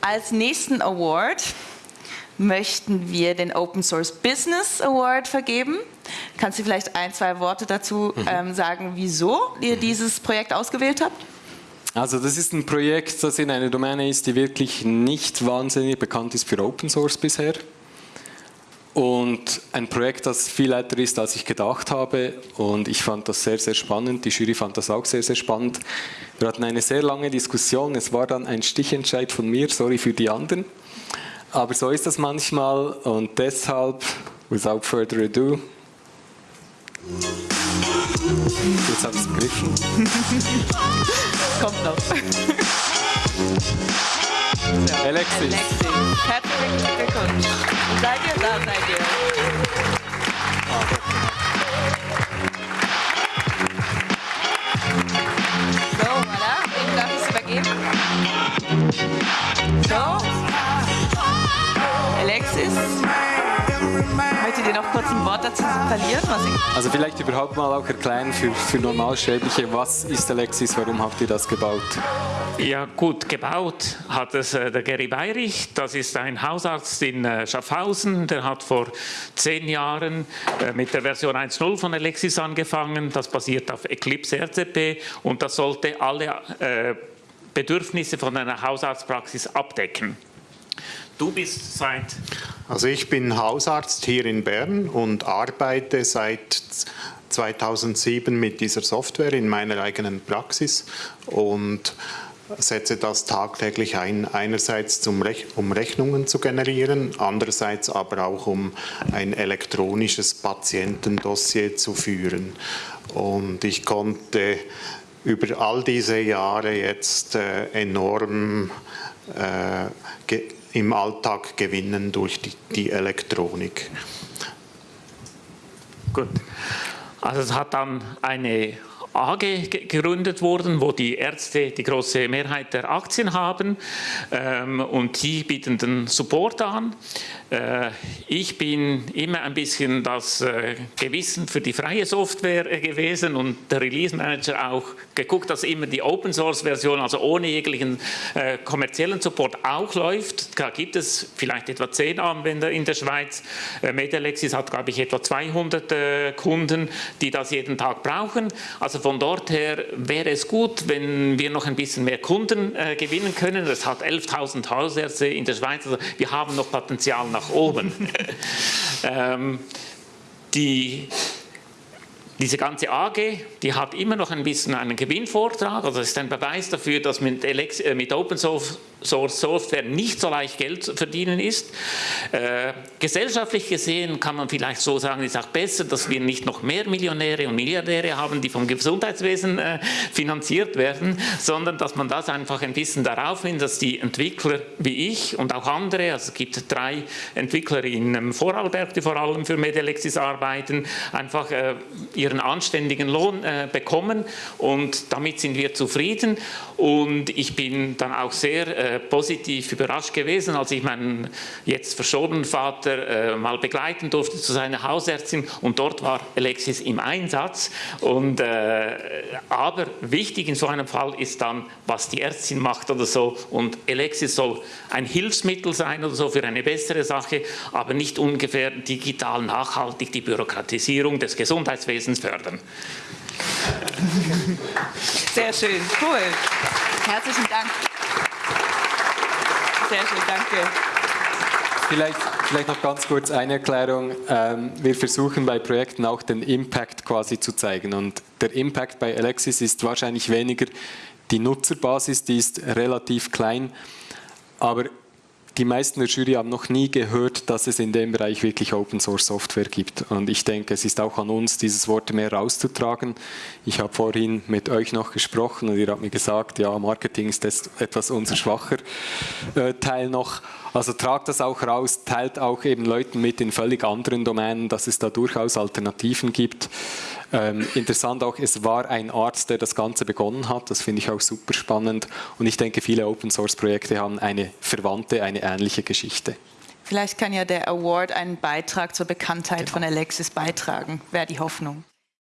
Als nächsten Award möchten wir den Open Source Business Award vergeben. Kannst du vielleicht ein, zwei Worte dazu mhm. ähm, sagen, wieso ihr mhm. dieses Projekt ausgewählt habt? Also das ist ein Projekt, das in einer Domäne ist, die wirklich nicht wahnsinnig bekannt ist für Open Source bisher. Und ein Projekt, das viel älter ist, als ich gedacht habe. Und ich fand das sehr, sehr spannend. Die Jury fand das auch sehr, sehr spannend. Wir hatten eine sehr lange Diskussion. Es war dann ein Stichentscheid von mir, sorry für die anderen. Aber so ist das manchmal. Und deshalb, without further ado, jetzt habe ich es begriffen. Kommt noch. Alexis. Alexis. Herzlichen Glückwunsch. Seid ihr da, seid ihr. So, voilà. Wem darf ich es übergeben? So. Alexis. Möchtet ihr noch kurz ein Wort dazu verlieren? also vielleicht überhaupt mal auch erklären für, für Normalsterbliche, was ist Alexis, warum habt ihr das gebaut? Ja gut, gebaut hat es äh, der Gary Beirich, das ist ein Hausarzt in äh, Schaffhausen, der hat vor zehn Jahren äh, mit der Version 1.0 von Alexis angefangen, das basiert auf Eclipse RCP und das sollte alle äh, Bedürfnisse von einer Hausarztpraxis abdecken. Du bist seit... Also ich bin Hausarzt hier in Bern und arbeite seit 2007 mit dieser Software in meiner eigenen Praxis. Und setze das tagtäglich ein, einerseits zum Rech um Rechnungen zu generieren, andererseits aber auch um ein elektronisches Patientendossier zu führen. Und ich konnte über all diese Jahre jetzt äh, enorm äh, im Alltag gewinnen durch die, die Elektronik. Gut. Also es hat dann eine AG gegründet worden, wo die Ärzte die große Mehrheit der Aktien haben ähm, und die bieten den Support an. Äh, ich bin immer ein bisschen das äh, Gewissen für die freie Software äh, gewesen und der Release Manager auch geguckt, dass immer die Open Source Version, also ohne jeglichen kommerziellen Support auch läuft. Da gibt es vielleicht etwa zehn Anwender in der Schweiz. Medelexis hat, glaube ich, etwa 200 Kunden, die das jeden Tag brauchen. Also von dort her wäre es gut, wenn wir noch ein bisschen mehr Kunden gewinnen können. Es hat 11.000 Hausärzte in der Schweiz, also wir haben noch Potenzial nach oben. ähm, die diese ganze AG, die hat immer noch ein bisschen einen Gewinnvortrag, also das ist ein Beweis dafür, dass mit, Alex, äh, mit Open Source, Software nicht so leicht Geld verdienen ist. Äh, gesellschaftlich gesehen kann man vielleicht so sagen, ist auch besser, dass wir nicht noch mehr Millionäre und Milliardäre haben, die vom Gesundheitswesen äh, finanziert werden, sondern dass man das einfach ein bisschen darauf hin, dass die Entwickler wie ich und auch andere, also es gibt drei Entwickler in Vorarlberg, die vor allem für Medelexis arbeiten, einfach äh, ihren anständigen Lohn äh, bekommen und damit sind wir zufrieden. Und ich bin dann auch sehr äh, positiv überrascht gewesen, als ich meinen jetzt verschobenen Vater äh, mal begleiten durfte zu seiner Hausärztin. Und dort war Alexis im Einsatz. Und äh, aber wichtig in so einem Fall ist dann, was die Ärztin macht oder so. Und Alexis soll ein Hilfsmittel sein oder so für eine bessere Sache, aber nicht ungefähr digital nachhaltig die Bürokratisierung des Gesundheitswesens fördern. Sehr schön, cool. Herzlichen Dank. Sehr schön, danke. Vielleicht, vielleicht noch ganz kurz eine Erklärung. Ähm, wir versuchen bei Projekten auch den Impact quasi zu zeigen. Und der Impact bei Alexis ist wahrscheinlich weniger die Nutzerbasis, die ist relativ klein. Aber die meisten der Jury haben noch nie gehört, dass es in dem Bereich wirklich Open Source Software gibt. Und ich denke, es ist auch an uns, dieses Wort mehr rauszutragen. Ich habe vorhin mit euch noch gesprochen und ihr habt mir gesagt, ja, Marketing ist etwas unser schwacher äh, Teil noch. Also tragt das auch raus, teilt auch eben Leuten mit in völlig anderen Domänen, dass es da durchaus Alternativen gibt. Ähm, interessant auch, es war ein Arzt, der das Ganze begonnen hat. Das finde ich auch super spannend. Und ich denke, viele Open-Source-Projekte haben eine verwandte, eine ähnliche Geschichte. Vielleicht kann ja der Award einen Beitrag zur Bekanntheit genau. von Alexis beitragen, wäre die Hoffnung.